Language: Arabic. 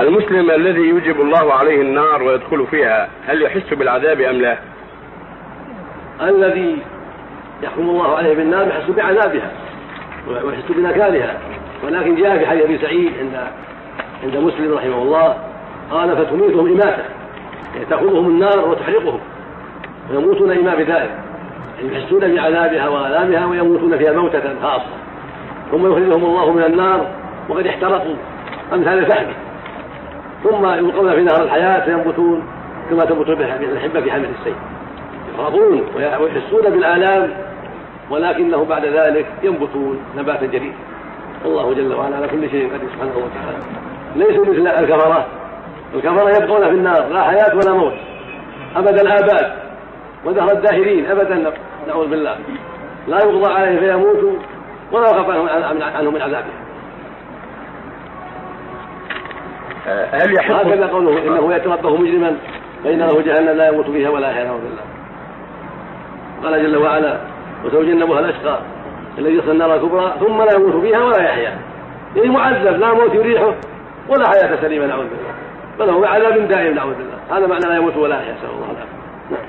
المسلم الذي يوجب الله عليه النار ويدخل فيها هل يحس بالعذاب أم لا؟ الذي يحكم الله عليه بالنار يحس بعذابها ويحس بنكالها ولكن جاء في حديث أبي سعيد عند عند مسلم رحمه الله قال فتميتهم إماتة يعني تأخذهم النار وتحرقهم ويموتون إما بذلك يعني يحسون بعذابها وآلامها ويموتون فيها موتة خاصة. ثم يخرجهم الله من النار وقد احترقوا. أمثال الفحم ثم يلقون في نهر الحياة فينبتون كما تنبت الحبة في حمل السيف يخافون ويحسون بالآلام ولكنه بعد ذلك ينبتون نباتا جديدا. والله جل وعلا على كل شيء قدير سبحانه وتعالى. ليسوا مثل الكفرة. الكفرة يبقون في النار لا حياة ولا موت. أبد الآباد ودهر الداهرين أبدا نعوذ بالله. لا يقضى عليه فيموتوا ولا يخاف عنهم من عذابه هل يحق هكذا قوله إنه ياتي ربه مجرما فان له جهنم لا يموت فيها ولا يحيا بالله قال جل وعلا وسيجنبها الأشقى الذي يصل النار الكبرى ثم لا يموت فيها ولا يحيا. يعني معذب لا موت يريحه ولا حياة سليمة نعوذ بالله. بل هو عذاب دائم نعوذ بالله. هذا معنى لا يموت ولا يحيا نسأل الله العافية.